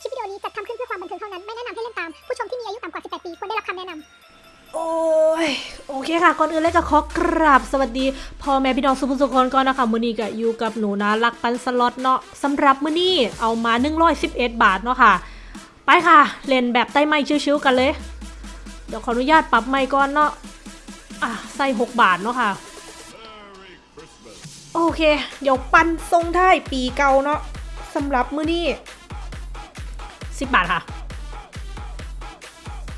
คลิปวิดีโอนี้จัดทำขึ้นเพื่อความบันเทิงเท่านั้น ไม่แนะนำให้เล่นตาม ผู้ชมที่มีอายุต่ำกว่า 18 ปีควรได้รับคำแนะนำ โอ้ย โอเคค่ะ ก่อนอื่นเลยก็ขอกราบสวัสดีพ่อแม่พี่น้องสุภุสุคนก่อนนะคะ มื้อนี้ก็อยู่กับหนูนะรักปันสล็อตเนาะสำหรับมื้อนี้เอามา 111 บาทเนาะค่ะ ไปค่ะ เล่นแบบใต้ไม้ชิวๆกันเลย เดี๋ยวขออนุญาตปรับไมค์ก่อนเนาะ อะ ใส่ 6 บาทเนาะค่ะ โอเค เดี๋ยวปันทรงท้ายปีเก่าเนาะสำหรับมื้อนี้ 10บาทค่ะ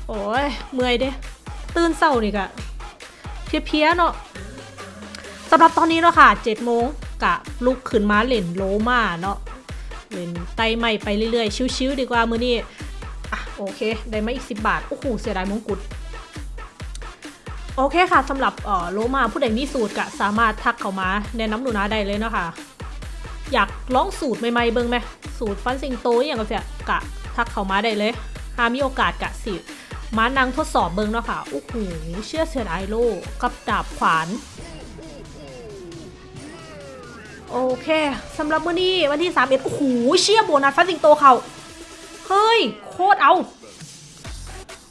โอ้ย เมื่อยเด้ ตื่นเศร้านี่กะเพลียๆเนาะสำหรับตอนนี้เนาะค่ะ7โมงกะลุกขึ้นมาเล่นโลมาเนาะเล่นไต่ไม่ไปเรื่อยๆ ชิวๆดีกว่ามือนี้อะโอเค ได้มาอีก 10 บาท โอ้โห เสียดายมงกุฎโอเคค่ะสำหรับเออโลมาผู้ใดมีสูตรกะสามารถทักเข้ามาแนะนำหนูนะได้เลยเนาะค่ะ อยากลองสูตรใหม่ๆเบิ่งไหมสูตรฟันสิงโตอย่างกับเสียกะ ทักเขามาได้เลยหามีโอกาสกะสิมานั่งทดสอบเบิงเนาะค่ะโอ้โหเชื่อเสือไอโลกับดาบขวาน โอเคสำหรับมื้อนี้วันที่31โอ้โหเชี่ยโบนัสฟันสิงโตเขาเฮ้ย โคตรเอา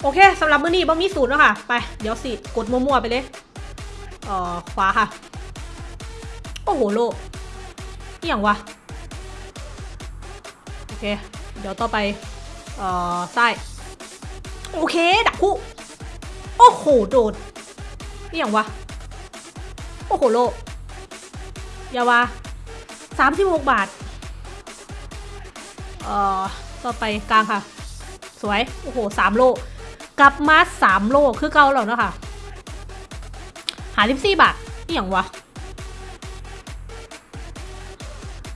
โอเคสำหรับมื้อนี้บ่มีสูตรเนาะค่ะ ไปเดี๋ยวสิ กดมั่วๆไปเลยเอ่อขวาค่ะ โอ้โหโลอย่างวะ โอเค เดี๋ยวต่อไป เอ่อซ้โอเค ดักคู่ โอ้โห โดดนี่อย่างวะ โอ้โห โลอย่าวะสามสิบหกบาท เอ่อ ต่อไปกลางค่ะ สวย โอ้โหสามโลกลับมาสามโลคือเก่าแล้วนะคะหาลิปซี่บาทนี่อย่างวะ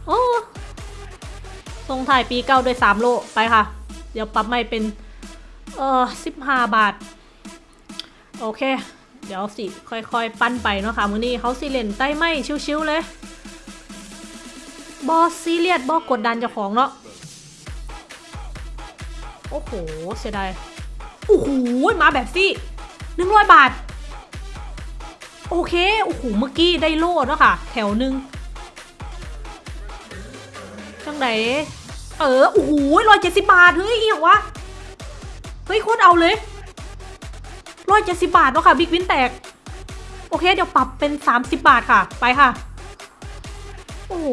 โอ้ทรงถ่ายปีเก้าด้วยสามโล ไปค่ะ เดี๋ยวปรับไม่เป็น เออสิบห้าบาท โอเค เดี๋ยวสิ ค่อยๆ ปั้นไปเนาะค่ะมื้อนี้เขาสิเล่นใต้ไม่ชิวๆเลยบอสซีเรียสบอสกดดันเจ้าของเนาะโอ้โห เสียดายโอ้โห มาแบบซี่หนึ่งร้อยบาท โอเค โอ้โห เมื่อกี้ได้โล่เนาะค่ะ แถวหนึ่งจังไหน เออ โอ้โหร้อยเจ็ดสิบบาท เฮ้ยเอียงวะ เฮ้ยโคตรเอาเลยร้อยเจ็ดสิบาทเนาะค่ะบิ๊กวินแตก โอเค เดี๋ยวปรับเป็นสามสิบบาทค่ะ ไปค่ะ โอ้โห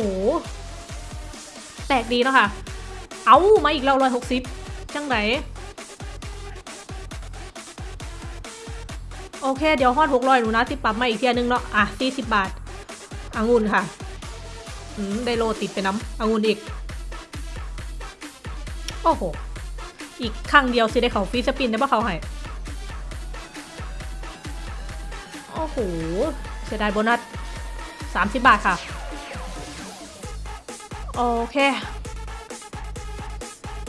แตกดีเนาะค่ะ เอามาอีกแล้วร้อยหกสิบจังไหนโอเค เดี๋ยวฮอดหกร้อยหนูนะที่ปรับมาอีกเทียนึงเนาะ อะสี่สิบบาท องุ่นค่ะ อืม ได้โลติดไปน้ำองุ่นอีก โอ้โห อีกครั้งเดียวสิได้เขา free spin ได้ปะเขาให้โอ้โห เสียดายโบนัส30บาทค่ะ โอเค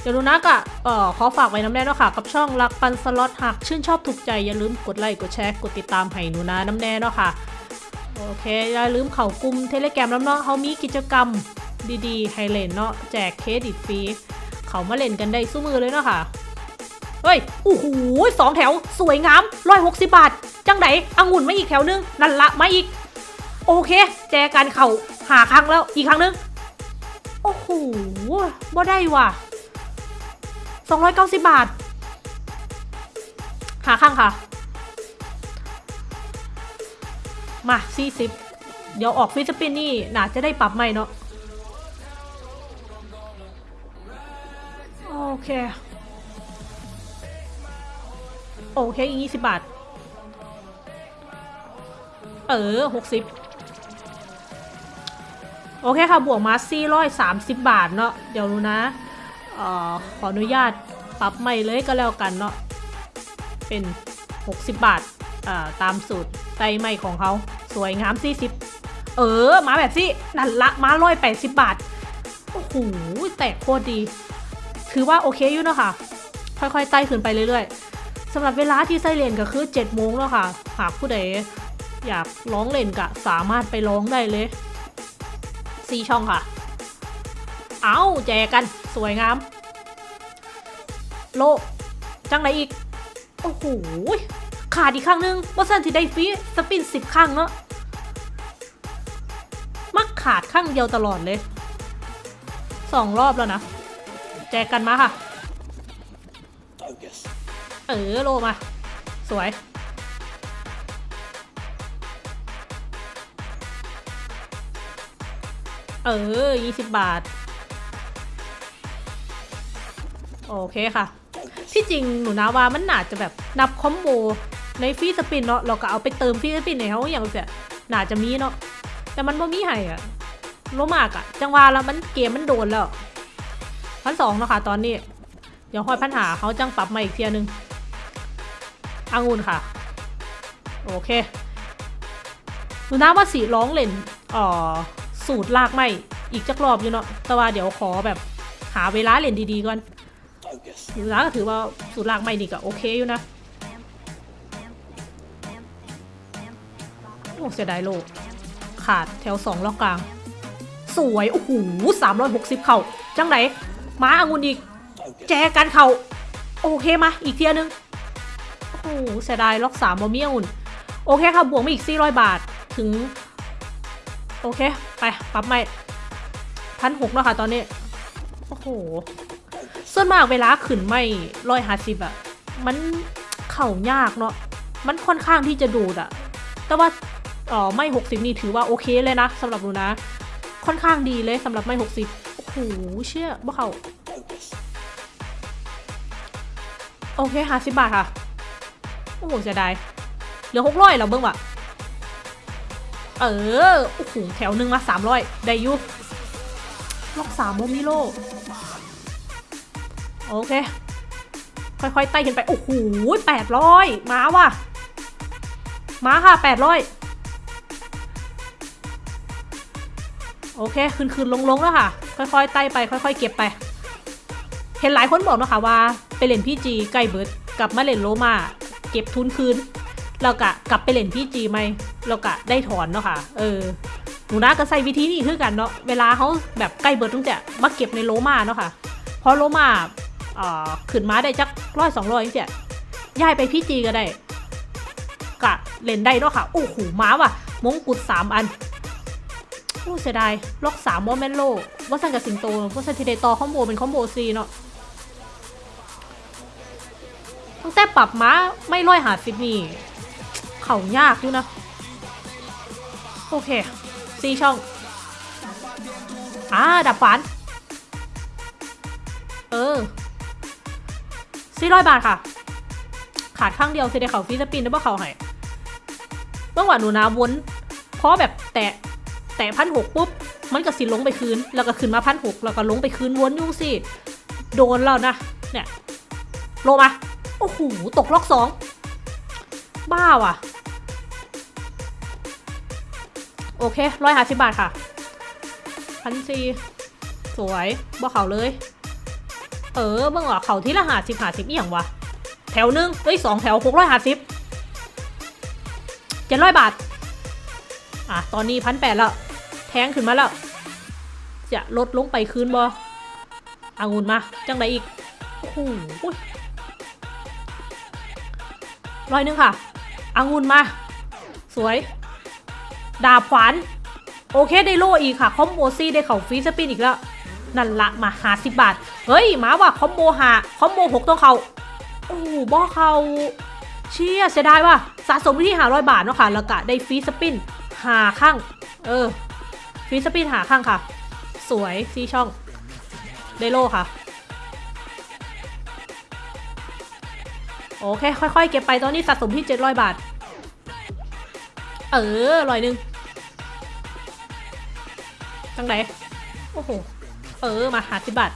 เดี๋ยวดูนะกะเอ่อขอฝากไว้น้ำแน่นาะค่ะ กับช่องรักปันสล็อตหากชื่นชอบถูกใจ อย่าลืมกดไลค์กดแชร์กดติดตามให้หนูนะน้ำแน่เนาะค่ะ โอเค อย่าลืมเข้ากลุ่ม Telegram น้ำเนาะเขามีกิจกรรมดีๆ ให้เล่นเนาะแจกเครดิตฟรี เขามาเล่นกันได้สู้มือเลยเนาะค่ะ เฮ้ยโอ้โหสองแถว สวยงามร้อยหกสิบาท จังไหนองุ่นมาอีกแถวนึง นั่นละมาอีก โอเค แจกันเข่าหาครั้งแล้วอีกครั้งนึง โอ้โหบ่ได้ว่ะสองร้อยเก้าสิบบาท หาข้างค่ะ มาสี่สิบเดี๋ยวออกฟิสปินนี่น่าจะได้ปรับใหม่เนาะ เค โอเคอีกยี่สิบบาท เออหกสิบโอเคค่ะ บวกมาสี่ร้อยสามสิบบาทเนาะเดี๋ยวรู้นะออขออนุญาตปรับใหม่เลยก็แล้วกันเนาะเป็น 60 บาทาตามสูตรไตใหม่ของเขาสวยงาม 40 เออ มาแบบสินั่นละมาร้อยแปดสิบบาท โอ้โห แตกโคตรดี ถือว่าโอเคอยู่เนอะค่ะ ค่อยๆไต่ขึ้นไปเรื่อยๆสำหรับเวลาที่ไส้เลนก็คือ7โมงแล้วค่ะ หากผู้ใดอยากร้องเล่นก็สามารถไปร้องได้เลยซีช่องค่ะ เอาแจกกันสวยงาม โลจังไหนอีก โอ้โหขาดอีกครั้งนึงว่าสันที่ได้ฟีสปินสิบครั้งเนาะมักขาดข้างเดียวตลอดเลยสองรอบแล้วนะ จกกันมาค่ะ เออโลมา สวย เออยี่สิบบาท โอเคค่ะ ที่จริงหนูนะว่ามันน่าจะแบบนับคอมโบในฟีสปินเนาะเราก็เอาไปเติมฟีสปินในเขาอย่างเสียน่าจะมีเนาะแต่มันบ่มีให้อะโลมากอะจังหวะแล้วมันเกมมันโดนแล้ว พันสองนะคะตอนนี้ เดี๋ยวค่อยพันหาเขาจังปรับมาอีกเทียนึงอางุ่นค่ะ โอเคหนูนะว่าสีร้องเล่นอ่อสูตรลากไม่อีกจักรอบอยู่เนาะแต่ว่าเดี๋ยวขอแบบหาเวลาเล่นดีๆก่อนหนูนะก็ถือว่าสูตรลากไม่ดีก็โอเคอยู่นะโอ้เสียดายโลกขาดแถวสองล็อกกลาง สวย โอ้โหสามร้อยหกสิบเข่าจังไหน ม้าอางุนอีก แจกันเข่าโอเคมาอีกเทียนึง โอ้โหเสียดายล็อกสามบอมีองุ่นโอเคค่ะบวกมาอีกสี่ร้อยบาทถึง โอเค ไปปรับใหม่พันหกแล้วค่ะตอนนี้ โอ้โหส่วนมากเวลาขึ้นไม่ร้อยห้าสิบอะมันเข่ายากเนาะมันค่อนข้างที่จะดูดอะแต่ว่าเออไม่หกสิบนี่ถือว่าโอเคเลยนะสำหรับหนูนะ ค่อนข้างดีเลยสำหรับไม่หกสิบ หเชื่อบ่เขาโอเคห้าสิบบาทค่ะ โอ้โหเสียดาย เหลือหกร้อยแล้วเบิ้งว่ะ เออ โอ้โห แถวหนึ่งมาสามร้อยได้ยุล็อกสามโมมิโล โอเค ค่อยๆ ไต่ขึ้นไป โอ้โหแปดร้อยมาว่ะ มาค่ะแปดร้อยโอเค ขึ้นขึ้นลงลงแล้วค่ะ ค่อยๆไต่ไปค่อยๆเก็บไป เห็นหลายคนบอกนะคะว่า ไปเล่นพี่จีใกล้เบิร์ดกลับมาเล่นโลมาเก็บทุนคืนแล้วกะกลับไปเล่นพี่จีไหมแล้วกะได้ถอนเนาะค่ะ เออหนูนะก็ใส่วิธีนี้คือกันเนาะเวลาเขาแบบใกล้เบิร์ดตั้งแต่มาเก็บในโลมาเนาะค่ะพอโลมาเอ่อขึ้นมาได้จักร้อยสองร้อยเสียย้ายไปพี่จีก็ได้กะเล่นได้เนาะค่ะโอ้โหม้าว่ะมงกุฎสามอัน อ้เสียดาย ล็อกสามวอแมนโลว่าสันกับสิงโตว่าสันทีเดตอคอมโบเป็นคอมโบซีเนาะตั้งแต่ปรับม้าไม่ร้อยหาสิบนี่ เข่ายากอยู่นะ โอเคซีช่องอ่าดับฝัน เออสี่ร้อยบาทค่ะ ขาดข้างเดียวสิได้เขาฟีสปินได้ป่ะเขาให้เมื่อวานหนูนาวนเพราะแบบแตะ แตะพันหกปุ๊บ มันก็สิลงไปคืน แล้วก็ขึ้นมาพันหกแล้วก็ลงไปคืนวนยุ่งสิ โดนแล้วนะ เนี่ย ลงมา โอ้โห ตกล็อกสองบ้าว่ะ โอเคร้อยห้าสิบบาทค่ะพันสี่สวยบ่เขาเลย เออเมื่อว่าเขาที่ละหาสิบหาสิบอีหยังวะ แถวหนึ่งเอ้ยสองแถวหกร้อยหาสิบเจ็ดร้อยบาท อะ ตอนนี้พันแปดแล้ว แทงขึ้นมาแล้ว จะลดลงไปคืนบออางุนมา จังไดอีกโอ้โหร้อยนึงค่ะอางุนมา สวย ดาบขวานโอเคได้โลอีกค่ะ คอมโบซี่ได้เข่าฟรีสปินอีกแล้ว นั่นละมาหาสิบบาท เฮ้ยหมาว่าคอมโบหาคอมโบหกต้องเขาโอ้บ่เขาเชี่ยเสียดายว่ะสะสมที่หาร้อยบาทเนาะค่ะ แล้วก็ได้ฟรีสปินหาข้าง เออ ฟิสปีดหาข้างค่ะ สวยซีช่อง เดโลค่ะ โอเค ค่อยๆ เก็บไปตอนนี้สะสมที่ 700 บาท เอออร่อยนึงจังไหนโอ้โห เออ มาหาสิบบาท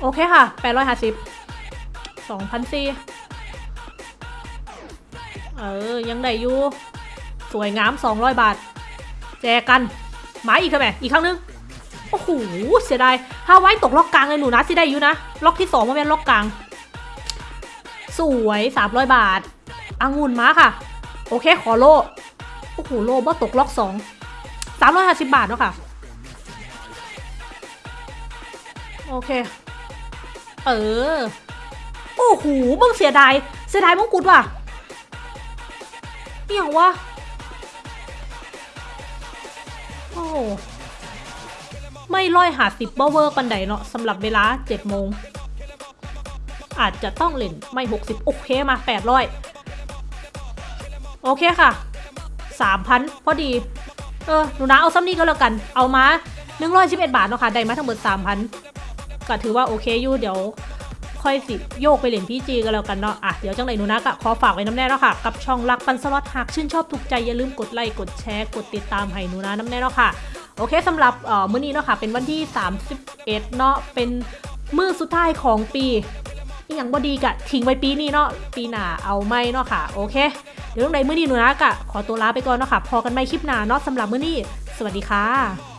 โอเคค่ะ 850 2,400 เออ ยังได้อยู่ สวยงามสองร้อยบาท แจกัน หมาอีกค่ะแม่อีกครั้งนึง โอ้โห เสียดายฮาไว้ตกล็อกกลางเลยหนูนะสิได้อยู่นะ ล็อกที่สองมาเป็นล็อกกลาง สวยสามร้อยบาทองุ่นมาค่ะ โอเค ขอโล โอ้โห โลบ่ตกล็อกสองสามร้อยห้าสิบบาทเนาะค่ะ โอเค เออ โอ้โหมึงเสียดาย เสียดายมงกุฎว่ะ เหี่ยววะ โอ้ไม่ร้อยหาสิบเปอร์เวอร์ปันใดเนาะสำหรับเวลา7โมง อาจจะต้องเล่นไม่60โอเคมา800โอเคค่ะ3,000พอดี เออ หนูนะเอาซ้ำนี้ก็แล้วกัน เอามา111บเอ็ดบาทเนาะค่ะ ได้มาทั้งหมด3,000ก็ถือว่าโอเคอยู่เดี๋ยว ค่อยสิโยกไปเล่นพี่จีกันแล้วกันเนาะอะเดี๋ยวจังไหนหนูนะก็ขอฝากไว้น้ำแน่เนาะค่ะ กับช่องรักปันสล็อตหากชื่นชอบถูกใจอย่าลืมกดไลค์กดแชร์กดติดตามให้หนูนะน้ำแน่เนาะค่ะ โอเคสำหรับเอ่อมื้อนี้เนาะค่ะ เป็นวันที่ 31 เนาะเป็นมื้อสุดท้ายของปีอย่างบดีกะทิ้งไว้ปีนี้เนาะปีหน้าเอาไม่เนาะค่ะ โอเค เดี๋ยวตรงไหนมื้อนี้หนูนะกะขอตัวลาไปก่อนเนาะค่ะ พอกันไม่คลิปหน้าเนาะสำหรับมื้อนี้ สวัสดีค่ะ